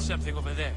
something over there.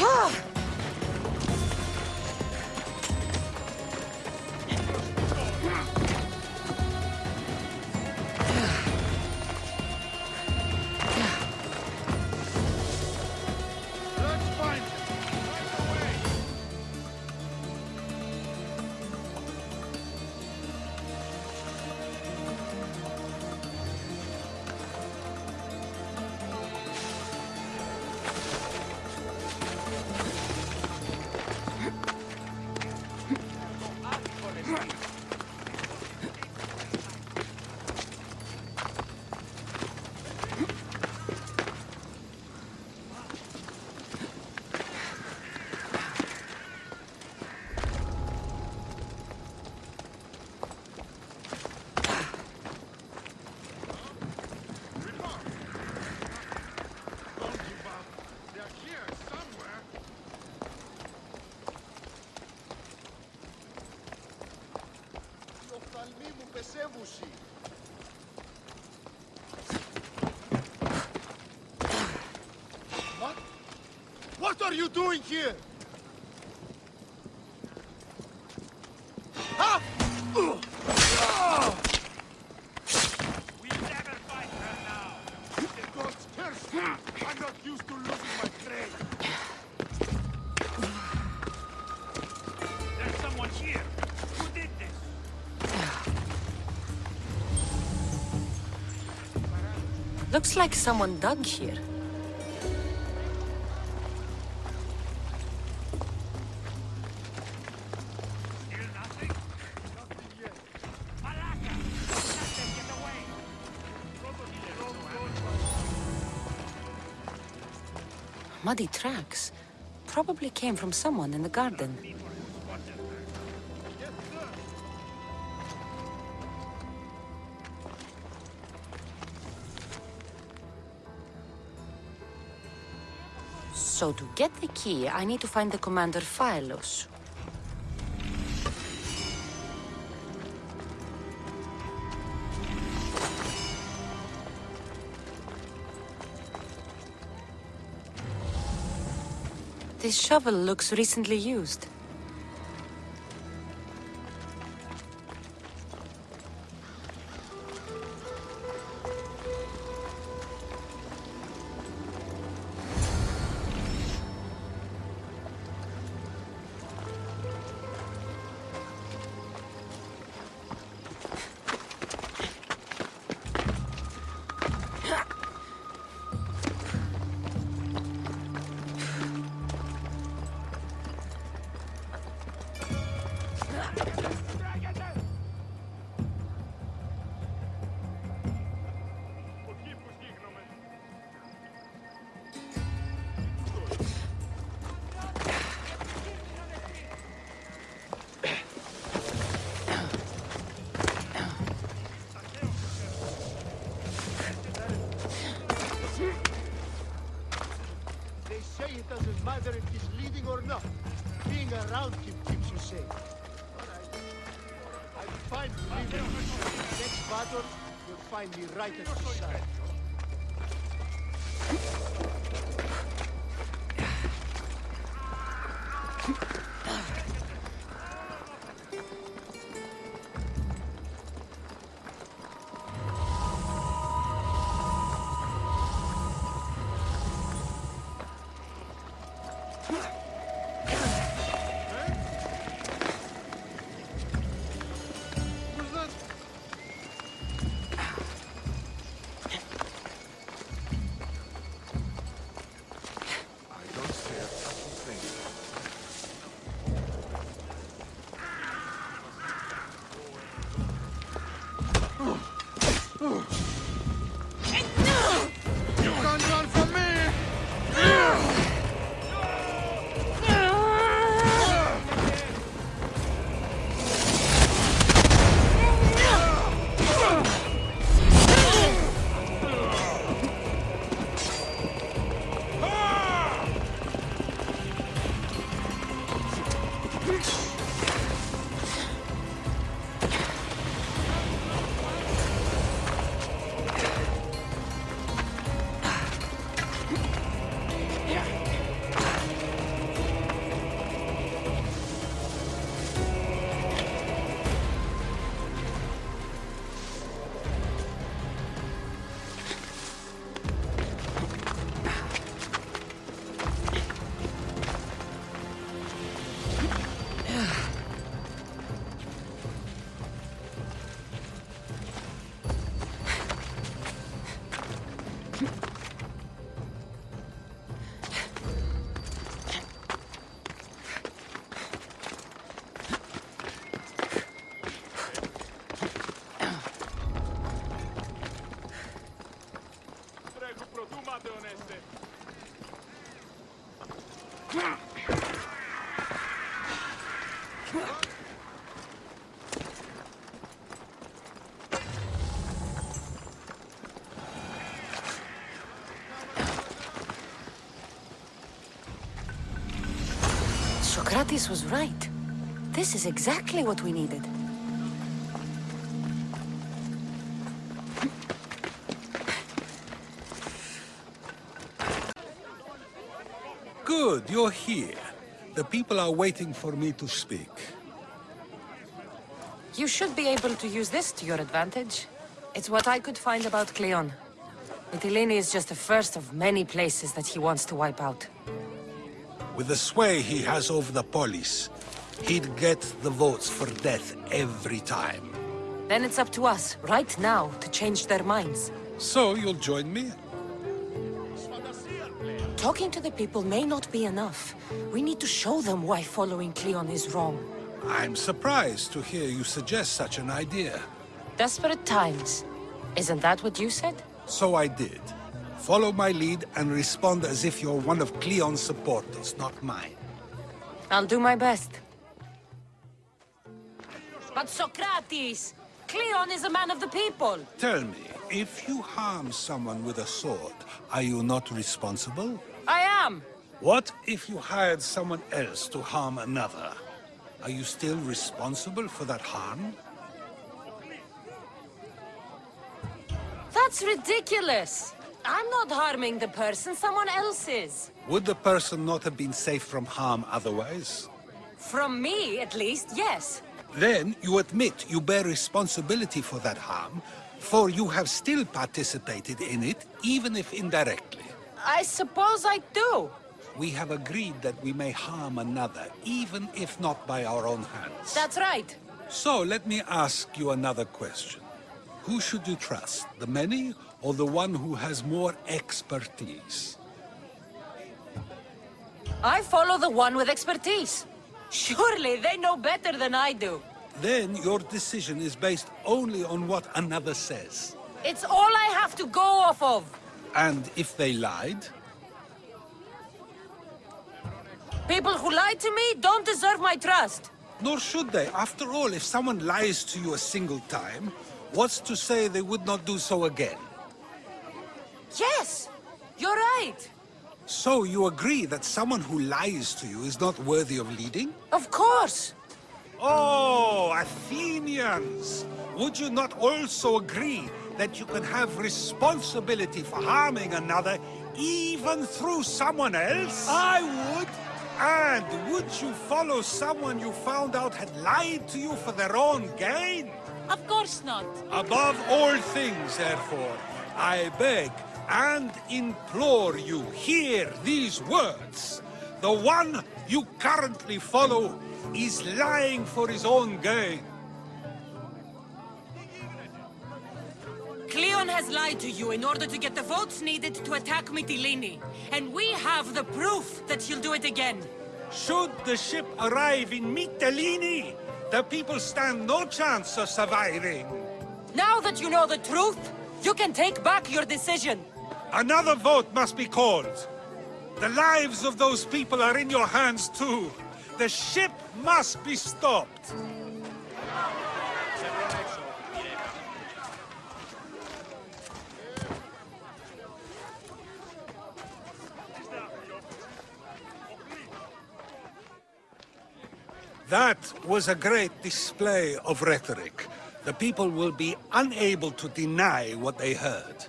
哈。μου πεσέβουση. What? What are you doing here? Looks like someone dug here. Muddy tracks probably came from someone in the garden. So to get the key, I need to find the Commander Phylos. This shovel looks recently used. right. Socrates was right. This is exactly what we needed. Good, you're here. The people are waiting for me to speak. You should be able to use this to your advantage. It's what I could find about Cleon. Mytilene is just the first of many places that he wants to wipe out. With the sway he has over the police, he'd get the votes for death every time. Then it's up to us, right now, to change their minds. So you'll join me? Talking to the people may not be enough. We need to show them why following Cleon is wrong. I'm surprised to hear you suggest such an idea. Desperate times. Isn't that what you said? So I did. Follow my lead and respond as if you're one of Cleon's supporters, not mine. I'll do my best. But Socrates! Cleon is a man of the people! Tell me, if you harm someone with a sword, are you not responsible? I am! What if you hired someone else to harm another? Are you still responsible for that harm? That's ridiculous! I'm not harming the person, someone else is. Would the person not have been safe from harm otherwise? From me, at least, yes. Then you admit you bear responsibility for that harm, for you have still participated in it, even if indirectly. I suppose I do. We have agreed that we may harm another, even if not by our own hands. That's right. So let me ask you another question. Who should you trust, the many or the one who has more expertise? I follow the one with expertise. Surely they know better than I do. Then your decision is based only on what another says. It's all I have to go off of. And if they lied? People who lie to me don't deserve my trust. Nor should they. After all, if someone lies to you a single time, what's to say they would not do so again? Yes, you're right. So you agree that someone who lies to you is not worthy of leading? Of course. Oh, Athenians! Would you not also agree that you can have responsibility for harming another even through someone else? I would! And would you follow someone you found out had lied to you for their own gain? Of course not. Above all things, therefore, I beg and implore you, hear these words. The one you currently follow is lying for his own gain. Cleon has lied to you in order to get the votes needed to attack Mytilene. And we have the proof that he'll do it again. Should the ship arrive in Mytilene, the people stand no chance of surviving. Now that you know the truth, You can take back your decision! Another vote must be called. The lives of those people are in your hands too. The ship must be stopped. That was a great display of rhetoric. The people will be unable to deny what they heard.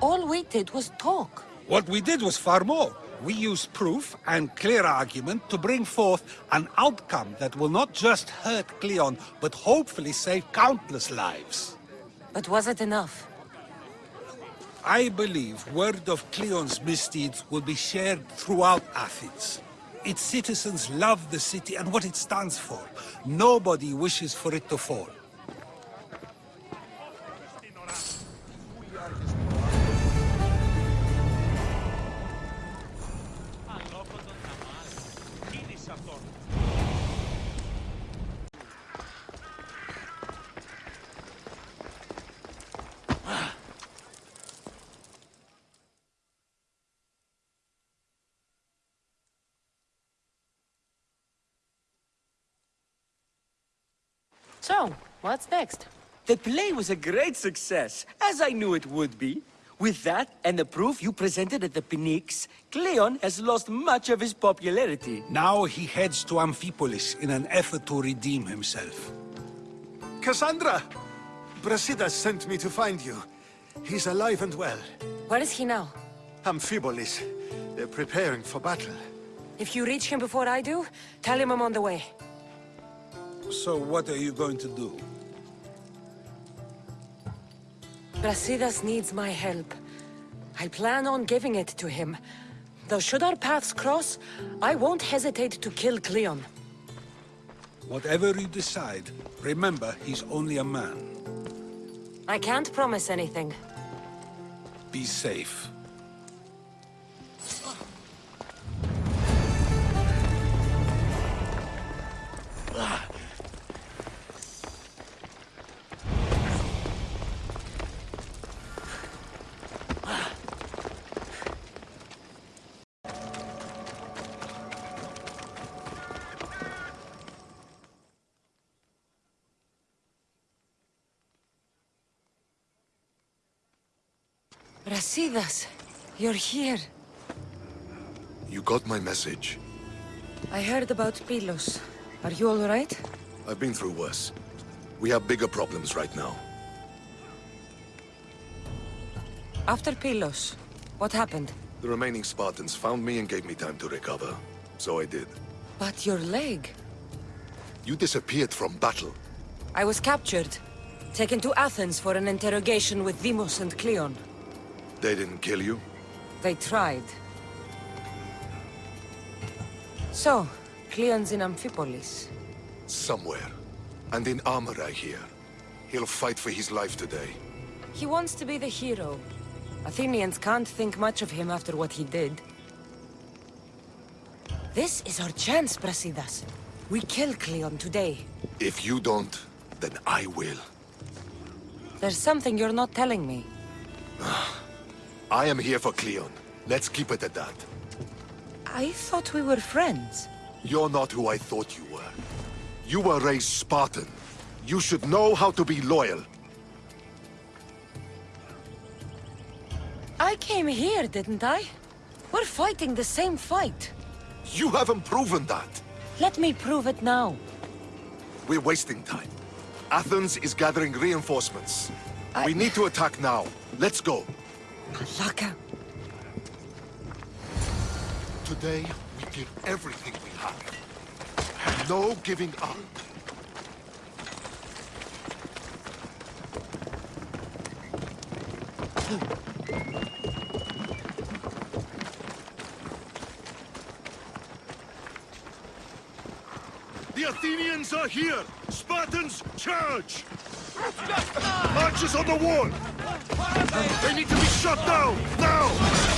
All we did was talk. What we did was far more. We used proof and clear argument to bring forth an outcome that will not just hurt Cleon, but hopefully save countless lives. But was it enough? I believe word of Cleon's misdeeds will be shared throughout Athens. Its citizens love the city and what it stands for. Nobody wishes for it to fall. So, what's next? The play was a great success, as I knew it would be. With that, and the proof you presented at the Pnyx, Cleon has lost much of his popularity. Now he heads to Amphipolis in an effort to redeem himself. Cassandra! Brasidas sent me to find you. He's alive and well. Where is he now? Amphipolis. They're preparing for battle. If you reach him before I do, tell him I'm on the way. So what are you going to do? Brasidas needs my help. I plan on giving it to him. Though should our paths cross, I won't hesitate to kill Cleon. Whatever you decide, remember he's only a man. I can't promise anything. Be safe. Brasidas, you're here. You got my message. I heard about Pylos. Are you all right? I've been through worse. We have bigger problems right now. After Pylos, what happened? The remaining Spartans found me and gave me time to recover. So I did. But your leg. You disappeared from battle. I was captured. Taken to Athens for an interrogation with Deimos and Cleon. They didn't kill you? They tried. So, Cleon's in Amphipolis. Somewhere. And in armor, I hear. He'll fight for his life today. He wants to be the hero. Athenians can't think much of him after what he did. This is our chance, Brasidas. We kill Cleon today. If you don't, then I will. There's something you're not telling me. Ah. I am here for Cleon. Let's keep it at that. I thought we were friends. You're not who I thought you were. You were raised Spartan. You should know how to be loyal. I came here, didn't I? We're fighting the same fight. You haven't proven that. Let me prove it now. We're wasting time. Athens is gathering reinforcements. I- We need to attack now. Let's go. Malaka. Today, we give everything we have. No giving up. The Athenians are here! Spartans, charge! Marches on the wall! They need to be shot down, now!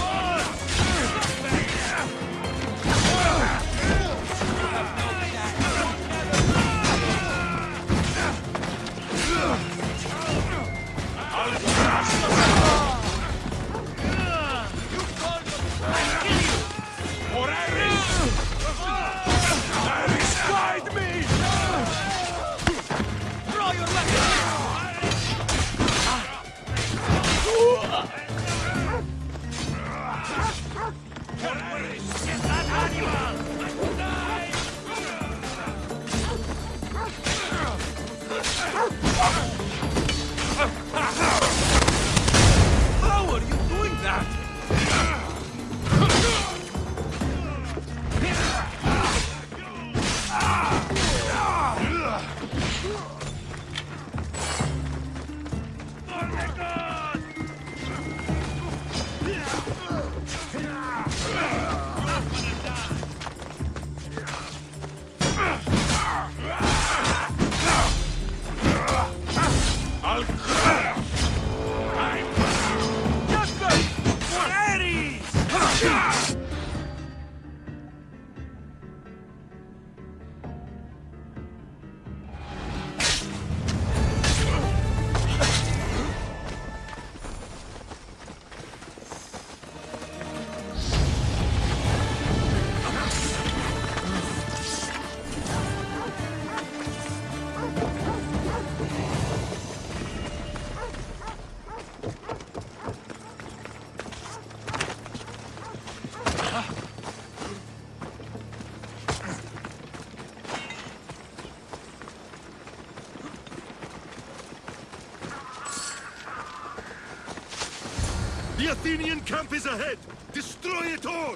The Athenian camp is ahead! Destroy it all!